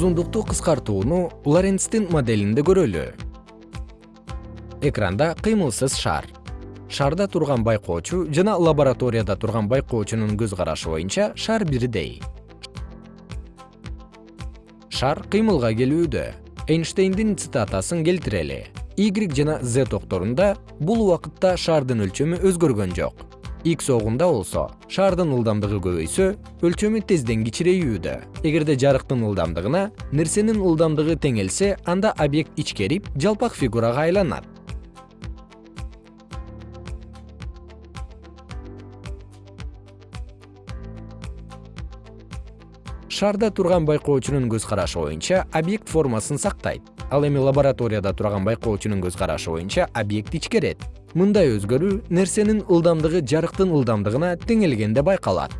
узундукту кыскартууну лоренцтин моделинде көрөлү. Экранда кыймылсыз шар. Шарда турган байкоочу жана лабораторияда турган байкоочунун көз карашы боюнча шар бирдей. Шар кыймылга келүүдө. Эйнштейндин цитатасын келтирели. Y жана z токторунда бул убакытта шардын өлчөмү өзгөргөн жок x огунда болсо шардын ылдамдыгы көбөйсө өлчөмү тезден кичирейүүдө. Эгерде жарыктын ылдамдыгына нерсенин ылдамдыгы теңелсе анда объект ичкерип жалпак фигурага айланат. Шарда турган байкоочунун көз карашы боюнча объект формасын сактайт. Ал эми лабораторияда турган байкоочунун көз карашы боюнча объект ичкерет мындай өзгөрүү нерсенин ылдамдыгы жарыктын ылдамдыгына теңелгенде байкалат